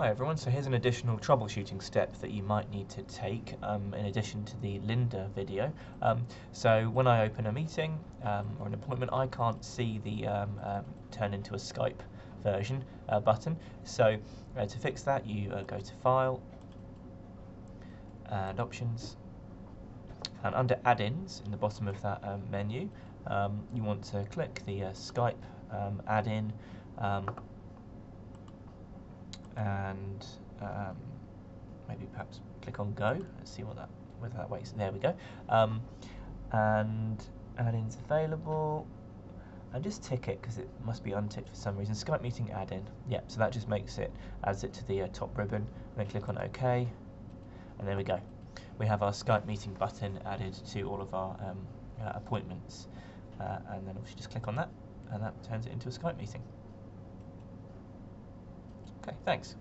Hi everyone, so here's an additional troubleshooting step that you might need to take um, in addition to the Lynda video. Um, so when I open a meeting um, or an appointment I can't see the um, um, turn into a Skype version uh, button. So uh, to fix that you uh, go to File and Options and under Add-ins in the bottom of that um, menu you want to click the uh, Skype add-in and um, maybe perhaps click on go. Let's see what that whether that works. There we go. Um, and add-ins available. And just tick it because it must be unticked for some reason. Skype meeting add-in. Yeah, so that just makes it adds it to the uh, top ribbon. And then click on OK. And there we go. We have our Skype meeting button added to all of our um, uh, appointments. Uh, and then obviously just click on that, and that turns it into a Skype meeting. Thanks.